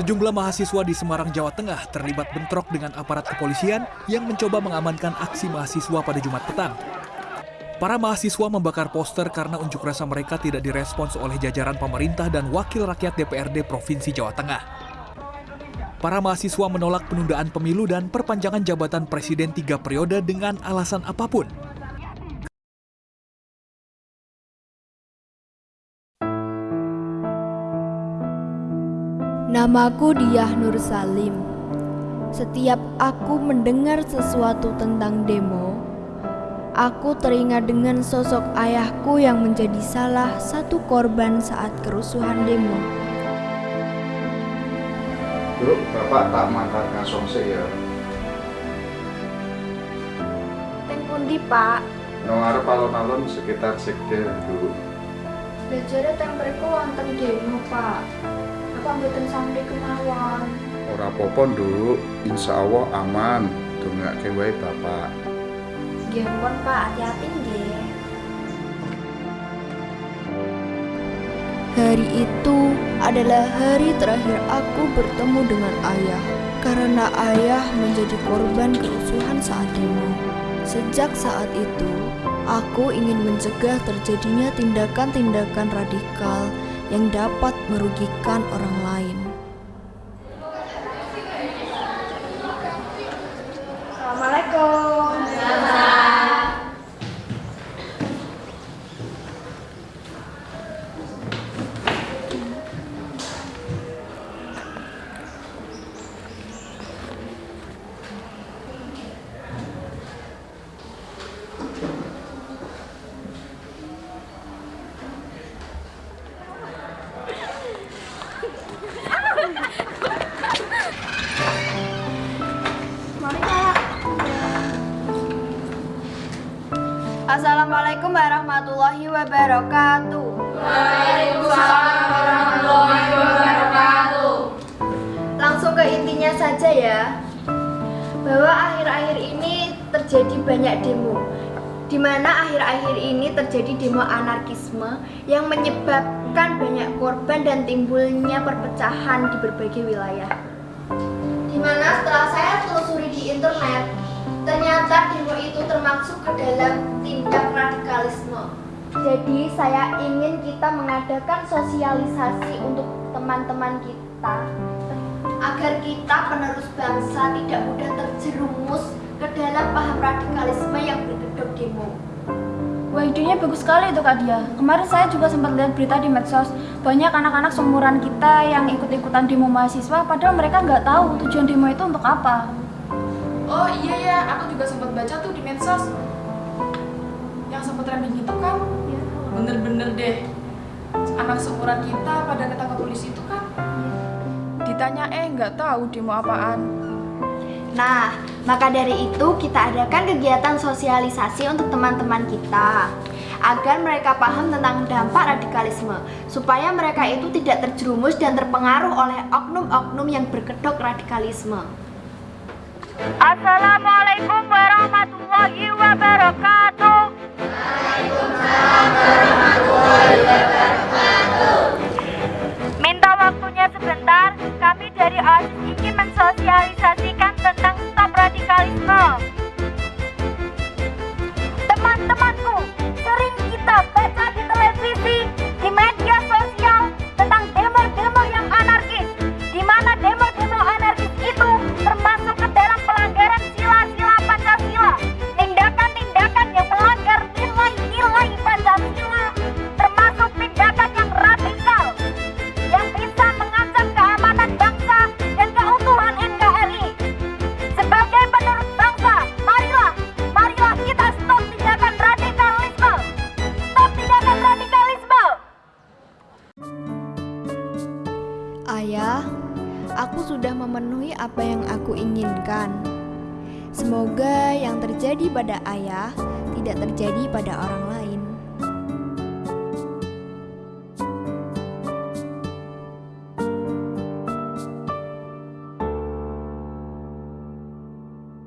Sejumlah mahasiswa di Semarang, Jawa Tengah terlibat bentrok dengan aparat kepolisian yang mencoba mengamankan aksi mahasiswa pada Jumat petang. Para mahasiswa membakar poster karena unjuk rasa mereka tidak direspons oleh jajaran pemerintah dan wakil rakyat DPRD Provinsi Jawa Tengah. Para mahasiswa menolak penundaan pemilu dan perpanjangan jabatan presiden tiga periode dengan alasan apa pun. Namaku Diah Nur Salim. Setiap aku mendengar sesuatu tentang demo, aku teringat dengan sosok ayahku yang menjadi salah satu korban saat kerusuhan demo. Dulu bapak tak mangkat ngasong ya. Teng pundi, Pak? Nang arep alon-alon sekitar sekte dulu. Belajarnya teng mriku wonten demo, Pak. Apa mboten sampe kemawon? Ora apa-apa, Nduk. Insya Allah aman. Dongake wae bapak. Nggih pun, Pak, hati-hati nggih. Hari itu adalah hari terakhir aku bertemu dengan ayah karena ayah menjadi korban kerusuhan saat demo. Sejak saat itu, aku ingin mencegah terjadinya tindakan-tindakan radikal yang dapat merugikan orang lain. Assalamualaikum. Assalamualaikum warahmatullahi wabarakatuh. Langsung ke intinya saja ya. Bahwa akhir-akhir ini terjadi banyak demo. Di mana akhir-akhir ini terjadi demo anarkisme yang menyebabkan banyak korban dan timbulnya perpecahan di berbagai wilayah. Di mana setelah saya telusuri di internet, ternyata demo itu termasuk ke dalam tindak radikalisme. Jadi saya ingin kita mengadakan sosialisasi untuk teman-teman kita agar kita penerus bangsa tidak mudah terjerumus ke dalam paham radikalisme yang berkedok demo. Wah idenya bagus sekali itu Kak Dia. Kemarin saya juga sempat lihat berita di medsos banyak anak-anak seumuran kita yang ikut-ikutan demo mahasiswa padahal mereka nggak tahu tujuan demo itu untuk apa. Oh iya ya, aku juga sempat baca tuh di medsos. Yang sempat trending itu kan? Bener-bener deh. Anak seumuran kita pada ketangkap polisi itu kan? Ditanya eh nggak tahu demo apaan? Nah, maka dari itu kita adakan kegiatan sosialisasi untuk teman-teman kita. Agar mereka paham tentang dampak radikalisme. Supaya mereka itu tidak terjerumus dan terpengaruh oleh oknum-oknum yang berkedok radikalisme. Assalamualaikum warahmatullahi wabarakatuh. Minta waktunya sebentar, kami dari OSIS ingin mensosialisasikan tentang sudah memenuhi apa yang aku inginkan. Semoga yang terjadi pada ayah tidak terjadi pada orang lain.